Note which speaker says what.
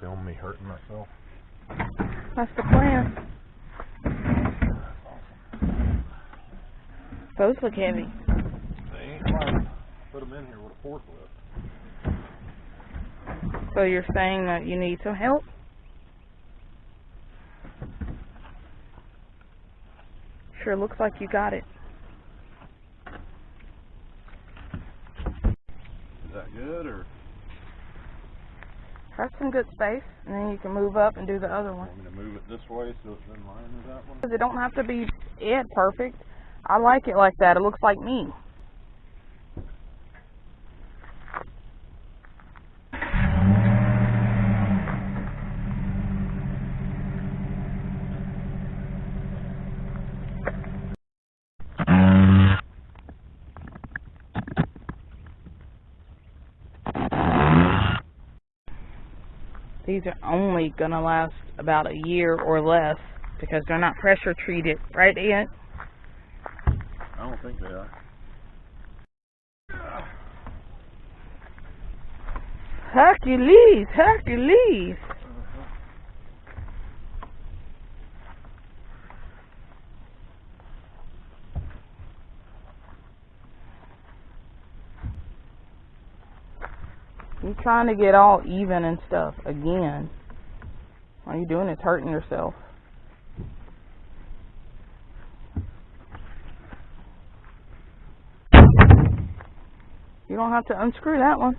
Speaker 1: film me hurting myself?
Speaker 2: That's the plan. Those look heavy.
Speaker 1: They ain't light. Put them in here with a forklift.
Speaker 2: So you're saying that you need some help? Sure looks like you got it.
Speaker 1: Is that good or
Speaker 2: That's some good space, and then you can move up and do the other one.
Speaker 1: want me to move it this way so it's in line with that one?
Speaker 2: Because it don't have to be it perfect. I like it like that. It looks like me. These are only gonna last about a year or less because they're not pressure treated, right, Ian?
Speaker 1: I don't think they are.
Speaker 2: Hercules, Hercules. You're trying to get all even and stuff again. All you're doing is hurting yourself. You don't have to unscrew that one.